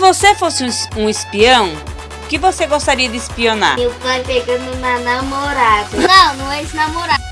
você fosse um espião, o que você gostaria de espionar? Meu pai pegando na namorada. Não, não é ex-namorado.